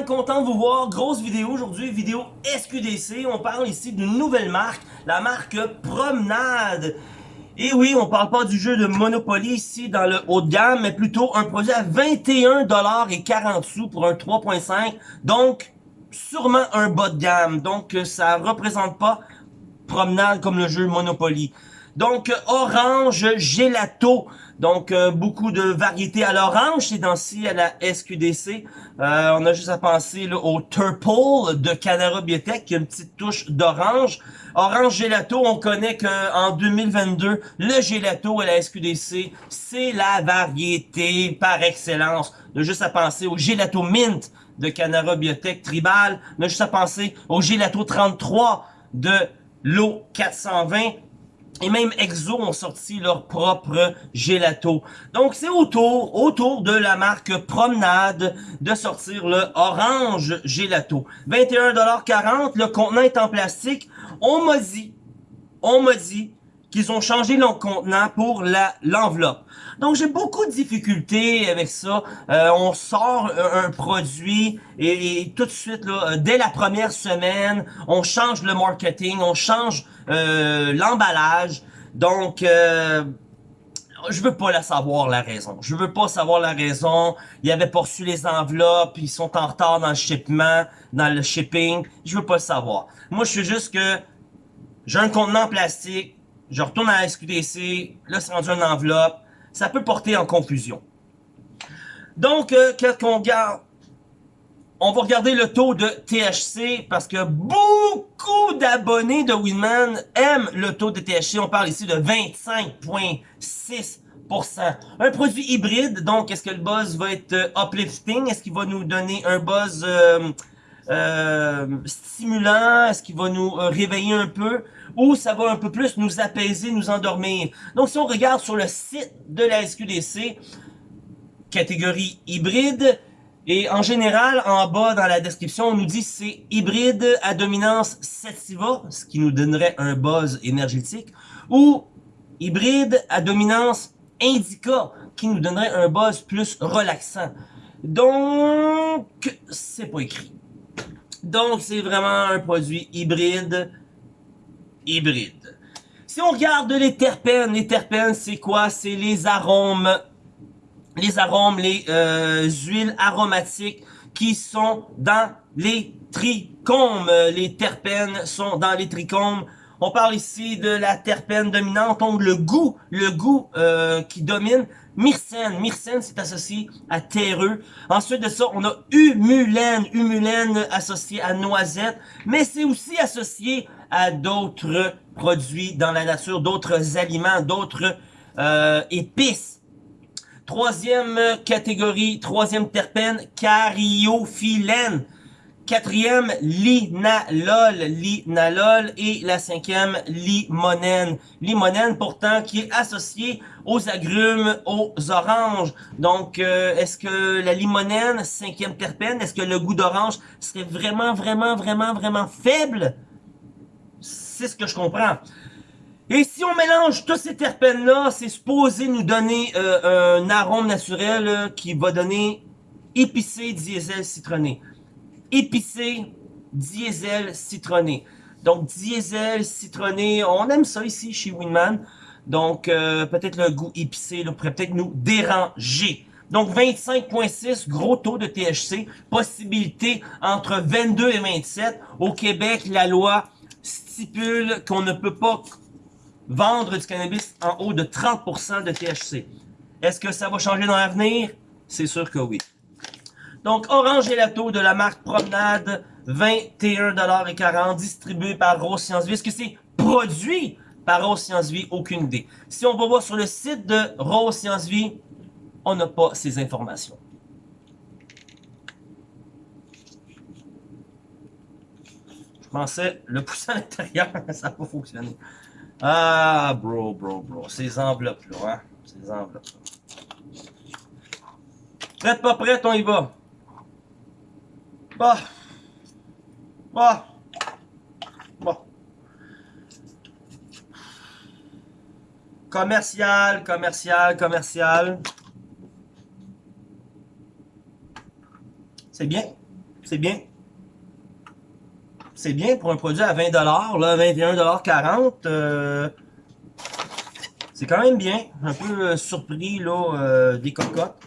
content de vous voir. Grosse vidéo aujourd'hui, vidéo SQDC. On parle ici d'une nouvelle marque, la marque Promenade. Et oui, on parle pas du jeu de Monopoly ici dans le haut de gamme, mais plutôt un produit à 21$ sous pour un 3.5. Donc, sûrement un bas de gamme. Donc, ça représente pas Promenade comme le jeu Monopoly. Donc, orange gelato. Donc, euh, beaucoup de variétés à l'orange, c'est dans-ci à la SQDC. Euh, on a juste à penser au Turple de Canara Biotech, qui a une petite touche d'orange. Orange gelato, on connaît qu'en 2022, le gelato à la SQDC, c'est la variété par excellence. On a juste à penser au gelato mint de Canara Biotech Tribal. On a juste à penser au gelato 33 de l'eau 420 et même Exo ont sorti leur propre gelato. Donc c'est autour, autour de la marque Promenade de sortir le Orange Gelato. 21,40$, le contenant est en plastique. On m'a dit, on m'a dit qu'ils ont changé le contenant pour la l'enveloppe. Donc j'ai beaucoup de difficultés avec ça. Euh, on sort un, produit et, tout de suite, là, dès la première semaine, on change le marketing, on change euh, l'emballage. Donc, euh, je veux pas la savoir la raison. Je veux pas savoir la raison. Ils avaient poursu les enveloppes, ils sont en retard dans le shipment, dans le shipping. Je veux pas le savoir. Moi, je suis juste que j'ai un contenant plastique, je retourne à la SQDC, là c'est rendu une enveloppe, ça peut porter en confusion. Donc, euh, qu'est-ce qu'on garde? On va regarder le taux de THC parce que beaucoup d'abonnés de Winman aiment le taux de THC. On parle ici de 25,6%. Un produit hybride, donc est-ce que le buzz va être euh, uplifting? Est-ce qu'il va nous donner un buzz euh, stimulant? Est-ce qu'il va nous réveiller un peu? Ou ça va un peu plus nous apaiser, nous endormir. Donc si on regarde sur le site de la SQDC, catégorie hybride, et en général, en bas dans la description, on nous dit c'est hybride à dominance sativa, ce qui nous donnerait un buzz énergétique, ou hybride à dominance indica, qui nous donnerait un buzz plus relaxant. Donc, c'est pas écrit. Donc, c'est vraiment un produit hybride hybride. Si on regarde les terpènes, les terpènes, c'est quoi? C'est les arômes, les arômes, les euh, huiles aromatiques qui sont dans les trichomes. Les terpènes sont dans les trichomes. On parle ici de la terpène dominante, donc le goût, le goût euh, qui domine. Myrcène, myrcène c'est associé à terreux. Ensuite de ça, on a humulène, humulène associé à noisette, mais c'est aussi associé à d'autres produits dans la nature, d'autres aliments, d'autres euh, épices. Troisième catégorie, troisième terpène, cariophyllène. Quatrième, linalol, linalol. Et la cinquième, limonène. Limonène, pourtant, qui est associée aux agrumes, aux oranges. Donc, euh, est-ce que la limonène, cinquième terpène, est-ce que le goût d'orange serait vraiment, vraiment, vraiment, vraiment faible? C'est ce que je comprends. Et si on mélange tous ces terpènes-là, c'est supposé nous donner euh, un arôme naturel qui va donner épicé, diesel, citronné. Épicé, diesel, citronné. Donc, diesel, citronné, on aime ça ici chez Winman. Donc, euh, peut-être le goût épicé pourrait peut-être nous déranger. Donc, 25,6, gros taux de THC. Possibilité entre 22 et 27. Au Québec, la loi stipule qu'on ne peut pas vendre du cannabis en haut de 30% de THC. Est-ce que ça va changer dans l'avenir? C'est sûr que oui. Donc, Orange Gelato de la marque Promenade, 21,40$, distribué par Rose Science Vie. Est-ce que c'est produit par Rose Science Vie? Aucune idée. Si on va voir sur le site de Rose Science Vie, on n'a pas ces informations. Pensais le pousser à l'intérieur, ça n'a pas fonctionné. Ah, bro, bro, bro. Ces enveloppes-là, hein. Ces enveloppes-là. Prête, pas prête, on y va. Bah. Bah. Bah. Commercial, commercial, commercial. C'est bien. c'est bien. C'est bien pour un produit à 20$, là, 21,40$. Euh, c'est quand même bien. Un peu euh, surpris, là, euh, des cocottes.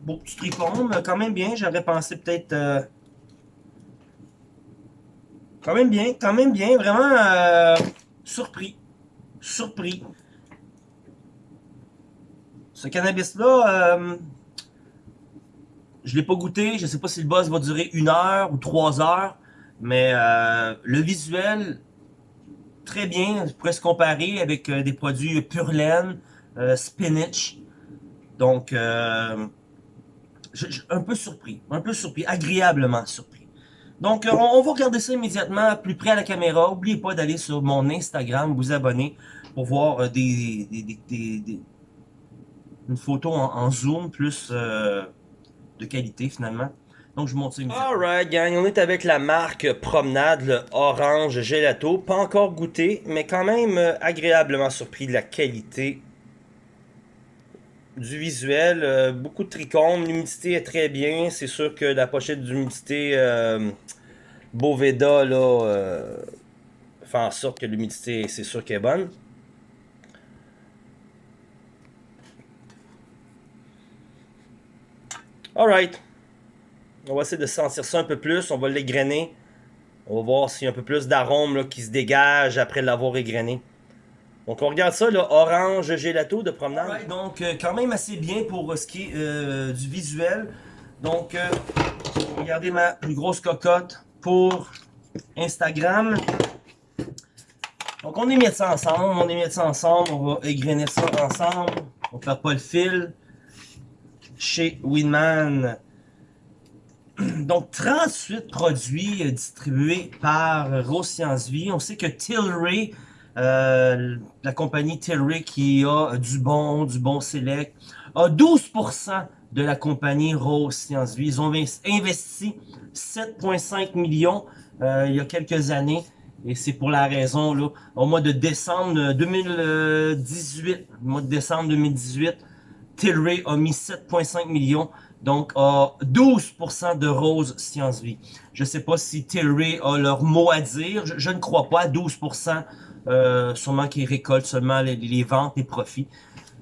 Beau petit tricône, mais quand même bien. J'aurais pensé peut-être... Euh, quand même bien, quand même bien. Vraiment surpris. Surpris. Ce cannabis-là, je l'ai pas goûté. Je sais pas si le buzz va durer une heure ou trois heures. Mais le visuel, très bien, je pourrait se comparer avec euh, des produits pure laine, euh, spinach. Donc, euh, un peu surpris, un peu surpris, agréablement surpris. Donc, on, va regarder ça immédiatement plus près à la caméra. N'oubliez pas d'aller sur mon Instagram, vous abonner pour voir des, une photo en, zoom plus de qualité finalement. Donc, je monte ça Alright, gang, on est avec la marque Promenade, le Orange Gelato. Pas encore goûté, mais quand même euh, agréablement surpris de la qualité du visuel. Euh, beaucoup de trichomes, l'humidité est très bien. C'est sûr que la pochette d'humidité euh, Boveda, là, fait en sorte que l'humidité, c'est sûr qu'elle est bonne. Alright. On va essayer de sentir ça un peu plus. On va l'égrener. On va voir s'il y a un peu plus d'arôme qui se dégage après l'avoir égrené. Donc on regarde ça, le orange gelato de promenade. donc euh, quand même assez bien pour euh, ce qui est euh, du visuel. Donc regardez ma plus grosse cocotte pour Instagram. Donc on mis ça ensemble, on mis ça ensemble, on va égrener ça ensemble. On ne perd pas le fil. Chez Winman, donc 38 produits euh, distribués par Rose Science Vie. On sait que Tilray, euh, la compagnie Tilray qui a du bon, du bon select, a 12% de la compagnie Rose Science Vie. Ils ont investi 7,5 millions euh, il y a quelques années. Et c'est pour la raison, là, au mois de décembre 2018, mois de décembre 2018, Tilray a mis 7,5 millions donc, à 12% de Rose Science Vie. Je ne sais pas si Tilray a leur mot à dire. Je, ne crois pas. 12%, euh, sûrement qu'ils récoltent seulement les, ventes et profits.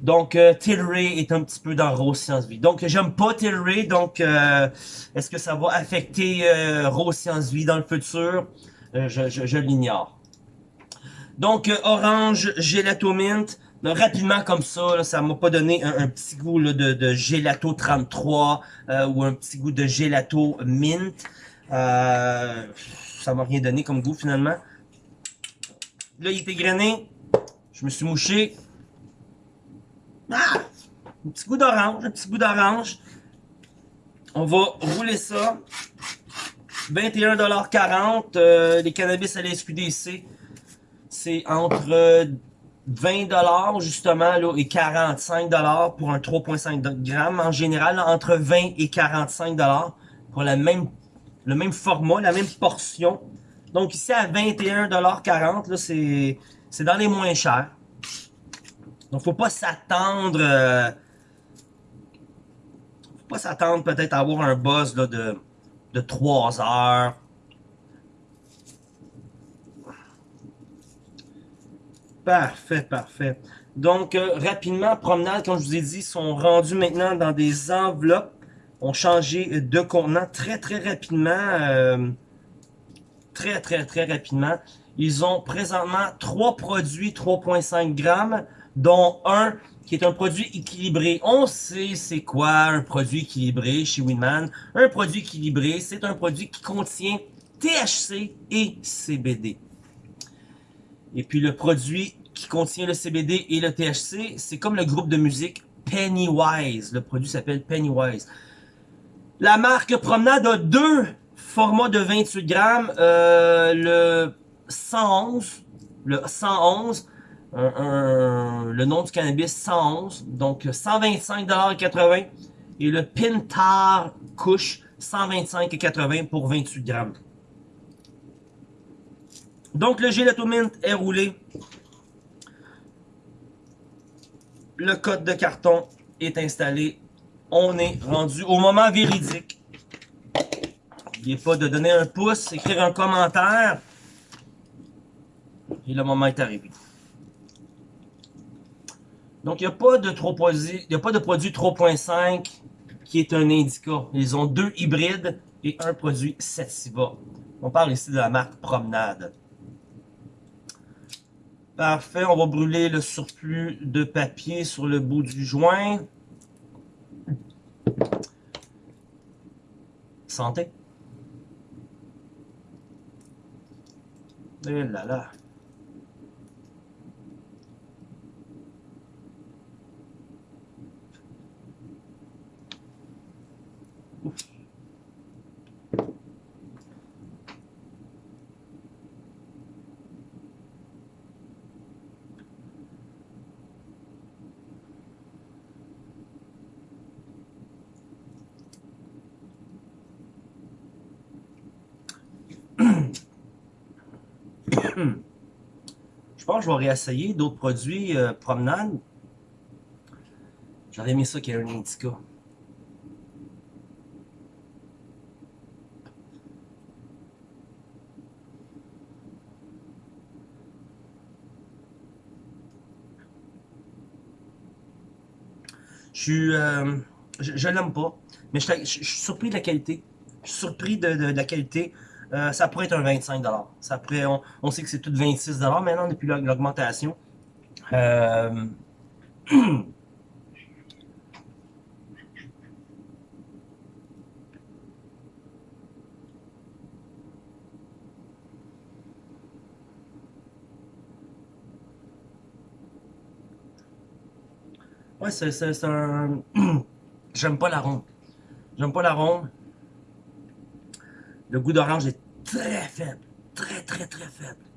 Donc, euh, Tilray est un petit peu dans Rose Science Vie. Donc, j'aime pas Tilray. Donc, euh, est-ce que ça va affecter euh, Rose Science Vie dans le futur? je, je, je l'ignore. Donc, Orange Gelato Mint rapidement comme ça, là, ça m'a pas donné un, petit goût de, de, gelato 33 euh, ou un petit goût de gelato mint. Euh, ça m'a rien donné comme goût finalement. Là, il était grainé. Je me suis mouché. Ah! Un petit goût d'orange, un petit goût d'orange. On va rouler ça. 21,40$. Euh, les cannabis à la SQDC. C'est entre 20$ justement là, et 45$ pour un 3.5 grammes. En général, entre 20 et 45$ pour la même, le même format, la même portion. Donc ici à 21,40$, c'est dans les moins chers. Donc faut pas s'attendre... Euh, faut pas s'attendre peut-être à avoir un buzz de, de 3 heures. Parfait, parfait. Donc, euh, rapidement, promenade, comme je vous ai dit, sont rendus maintenant dans des enveloppes. Ont changé de contenant très, très rapidement. Euh, très, très, très rapidement. Ils ont présentement trois produits 3.5 grammes, dont un qui est un produit équilibré. On sait c'est quoi un produit équilibré chez Winman. Un produit équilibré, c'est un produit qui contient THC et CBD. Et puis le produit qui contient le CBD et le THC, c'est comme le groupe de musique Pennywise. Le produit s'appelle Pennywise. La marque Promenade a deux formats de 28 grammes. Euh, le 111, le 111, le nom du cannabis 111, donc 125,80$ et le Pintar Couche 125,80$ pour 28 grammes. Donc le mint est roulé le code de carton est installé. On est rendu au moment véridique. N'oubliez pas de donner un pouce, écrire un commentaire. Et le moment est arrivé. Donc, il n'y a pas de il a pas de produit 3.5 qui est un indica. Ils ont deux hybrides et un produit Sativa. On parle ici de la marque Promenade. Parfait, on va brûler le surplus de papier sur le bout du joint. Santé. Eh là là. je pense que je vais réessayer d'autres produits euh, promenade. J'aurais aimé ça qu'il y ait un indica. Je suis... Euh, je, l'aime pas, mais je, suis surpris de la qualité. Je suis surpris de la qualité. Euh, ça pourrait être un 25 ça on, sait que c'est tout 26 maintenant depuis l'augmentation. Euh... ouais, c'est un... J'aime pas la ronde. J'aime pas la ronde. Le goût d'orange est très faible. Très, très, très faible.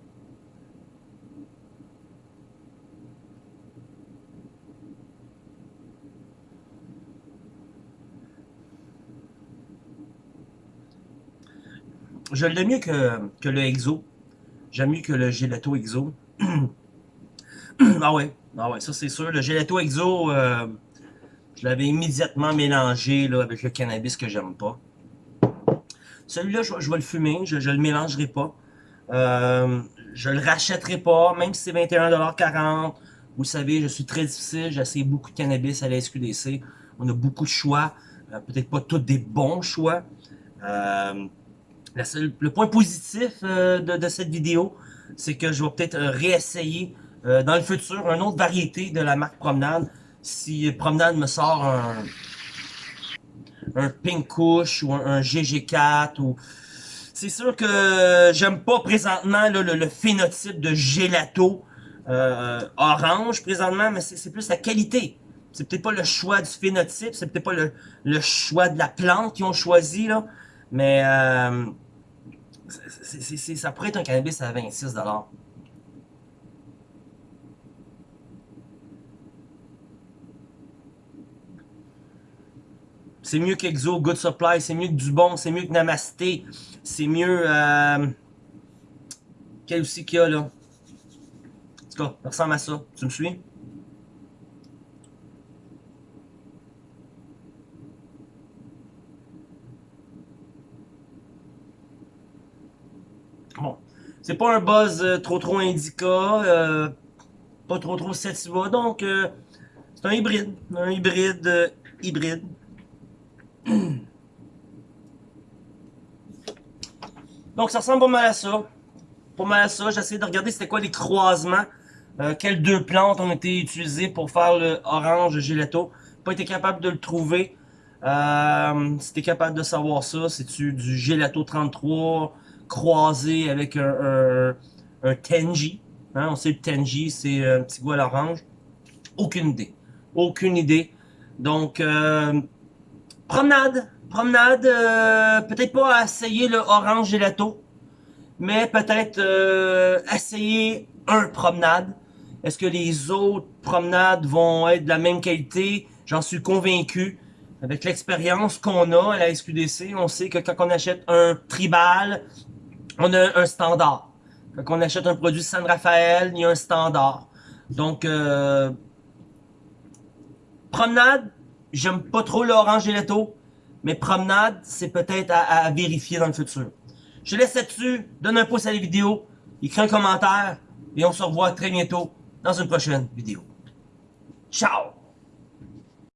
Je l'aime mieux que, le Exo. J'aime mieux que le Gelato Exo. ah ouais, ah ouais, ça c'est sûr. Le Gelato Exo, euh, je l'avais immédiatement mélangé avec le cannabis que j'aime pas. Celui-là, je, vais le fumer, je ne le mélangerai pas. Euh, je le rachèterai pas, même si c'est 21,40$. Vous savez, je suis très difficile, j'essaie beaucoup de cannabis à la SQDC. On a beaucoup de choix, euh, peut-être pas tous des bons choix. Euh, le point positif euh, de, cette vidéo, c'est que je vais peut-être réessayer dans le futur une autre variété de la marque Promenade. Si Promenade me sort un, un Pink Kush ou un, GG4 ou... C'est sûr que j'aime pas présentement le, phénotype de gelato euh, orange présentement, mais c'est plus la qualité. C'est peut-être pas le choix du phénotype, c'est peut-être pas le, choix de la plante qu'ils ont choisi, là, mais euh, ça pourrait être un cannabis à 26$. C'est mieux qu'Exo, Good Supply, c'est mieux que Dubon, c'est mieux que Namasté, c'est mieux... Euh... Quel aussi qu'il y a là? En tout cas, ça ressemble à ça. Tu me suis? Bon. C'est pas un buzz euh, trop trop indica, euh, pas trop trop sativa, donc euh, c'est un hybride, un hybride hybride. Donc ça ressemble pas mal à ça. Pas mal à ça. J'essaie de regarder c'était quoi les croisements. Euh, quelles deux plantes ont été utilisées pour faire le orange gelato. Pas été capable de le trouver. Euh, si t'es capable de savoir ça, c'est-tu du gelato 33 croisé avec un, un, Tenji? Hein? On sait le Tenji, c'est un petit goût à l'orange. Aucune idée. Aucune idée. Donc, euh, Promenade. Promenade, euh, peut-être pas essayer le orange gelato, mais peut-être euh, essayer un promenade. Est-ce que les autres promenades vont être de la même qualité? J'en suis convaincu. Avec l'expérience qu'on a à la SQDC, on sait que quand on achète un tribal, on a un standard. Quand on achète un produit San Rafael, il y a un standard. Donc, euh, promenade, J'aime pas trop l'orange gelato, mais promenade, c'est peut-être à, vérifier dans le futur. Je te laisse là-dessus, donne un pouce à la vidéo, écris un commentaire, et on se revoit très bientôt dans une prochaine vidéo. Ciao!